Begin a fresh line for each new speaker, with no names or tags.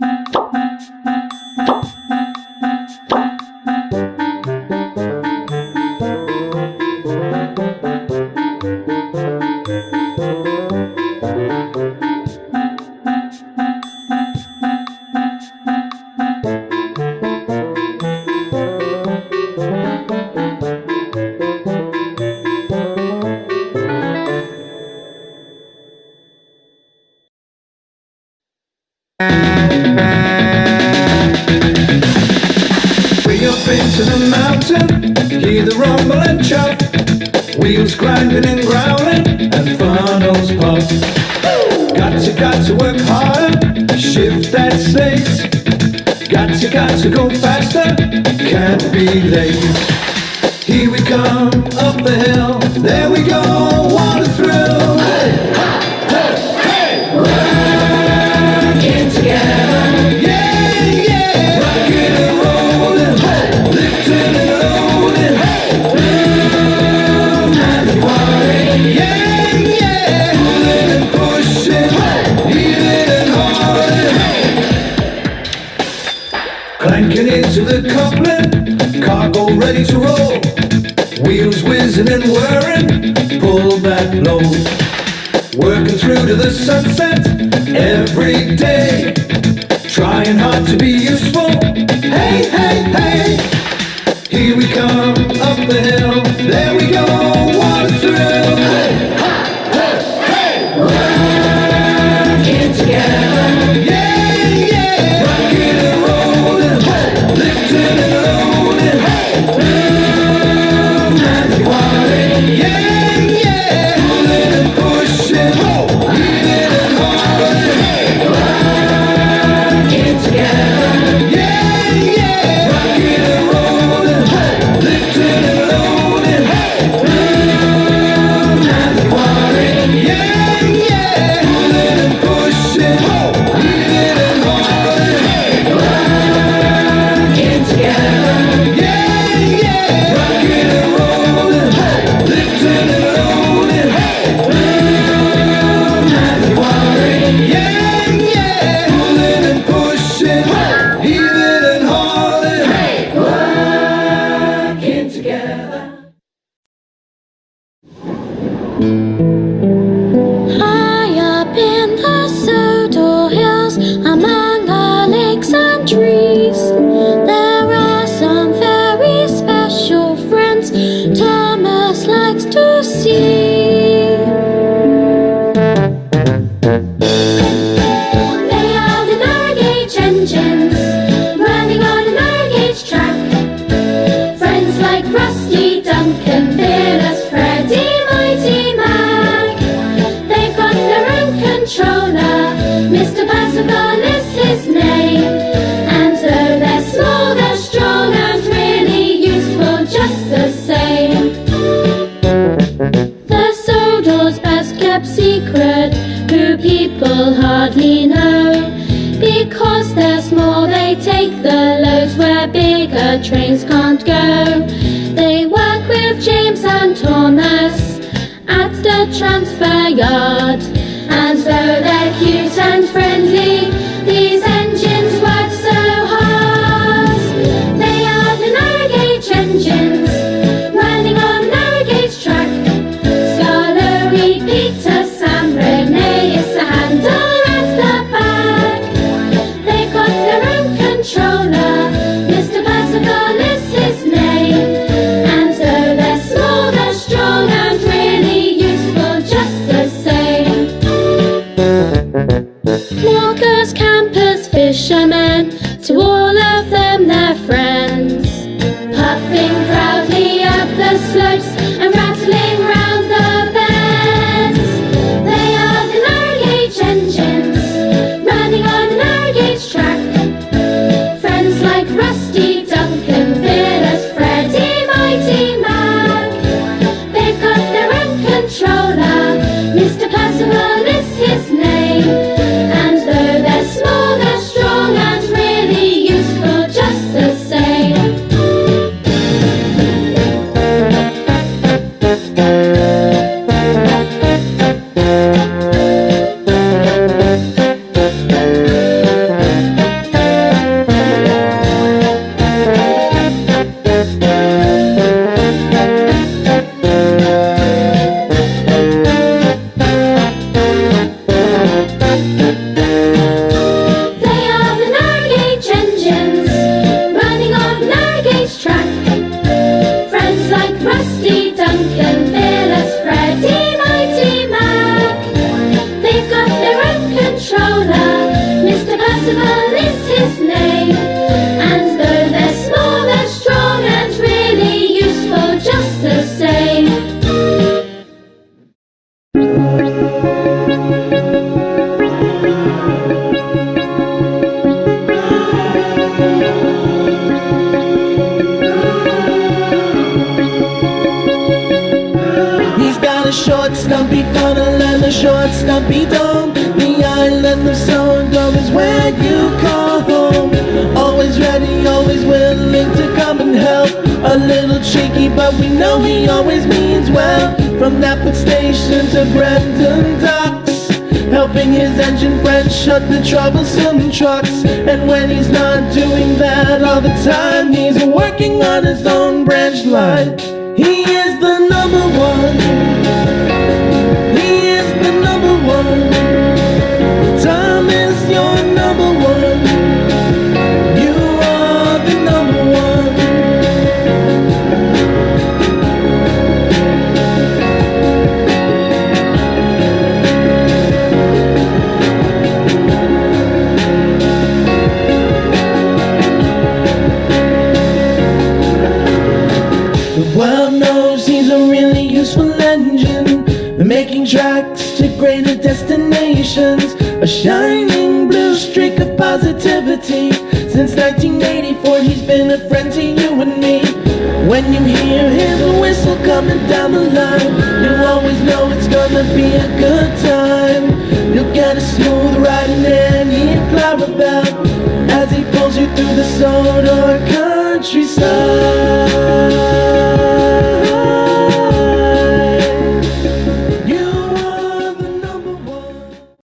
Way up into the mountain, hear the rumble and chop. Wheels grinding and growling, and funnels pop. Got to, got to work harder, shift that slate. Got to, got to go faster, can't be late. Here we come, up the hill, there we go, Into the coupling, cargo ready to roll. Wheels whizzing and whirring, pull that load. Working through to the sunset every day. Trying hard to be useful. Hey, hey, hey. Here we come, up the hill.
High Because they're small, they take the loads where bigger trains can't go. They work with James and Thomas at the transfer yard. And so they're Walkers, campers, fishermen, to all of them they're friends. Puffing proudly up the slopes and rattling round the bends. They are the narrow gauge engines running on a narrow gauge track. Friends like Rusty, Duncan, Fearless, Freddie, Mighty Mac. They've got their own controller. Mr.
short, stumpy funnel and a short, stumpy dome. The island of Sodor is where you call home. Always ready, always willing to come and help. A little cheeky, but we know he always means well. From Knapford Station to Brendam Docks. Helping his engine friend shut the troublesome trucks. And when he's not doing that all the time, he's working on his own branch line. He is the number one. A shining blue streak of positivity. Since 1984, he's been a friend to you and me. When you hear his whistle coming down the line, you always know it's gonna be a good time. You'll get a smooth ride in Annie Clarabel as he pulls you through the Sodor countryside.